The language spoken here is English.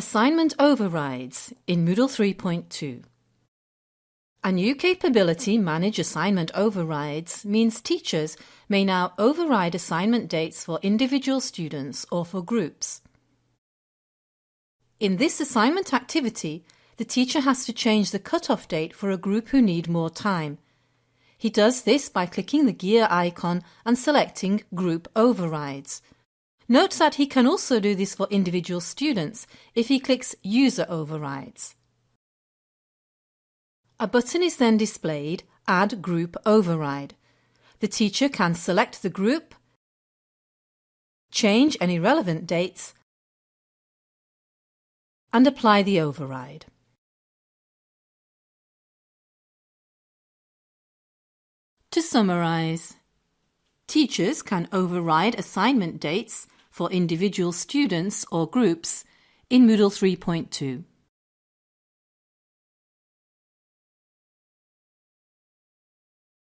Assignment overrides in Moodle 3.2. A new capability, Manage Assignment Overrides, means teachers may now override assignment dates for individual students or for groups. In this assignment activity, the teacher has to change the cut-off date for a group who need more time. He does this by clicking the gear icon and selecting Group Overrides. Note that he can also do this for individual students if he clicks User Overrides. A button is then displayed Add Group Override. The teacher can select the group, change any relevant dates and apply the override. To summarize, teachers can override assignment dates for individual students or groups in Moodle 3.2.